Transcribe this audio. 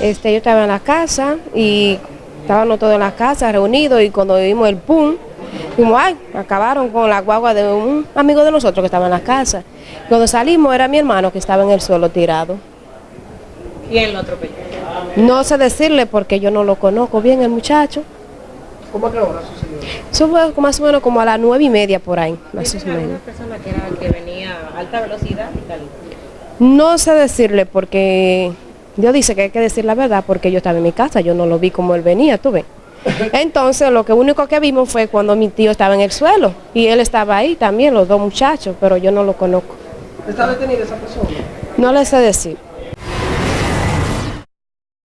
Este, yo estaba en la casa y estábamos todos en la casa reunidos y cuando vimos el pum, dijimos, ay, acabaron con la guagua de un amigo de nosotros que estaba en la casa. Cuando salimos era mi hermano que estaba en el suelo tirado. ¿Quién lo atropelló? No sé decirle porque yo no lo conozco bien el muchacho. ¿Cómo a qué hora sucedió? Eso fue más o menos como a las nueve y media por ahí, más o ¿Viste alguna menos. persona que, era, que venía a alta velocidad y tal? No sé decirle porque Dios dice que hay que decir la verdad porque yo estaba en mi casa, yo no lo vi como él venía, tú ves. Entonces lo que único que vimos fue cuando mi tío estaba en el suelo y él estaba ahí también, los dos muchachos, pero yo no lo conozco. ¿Está detenida esa persona? No le sé decir.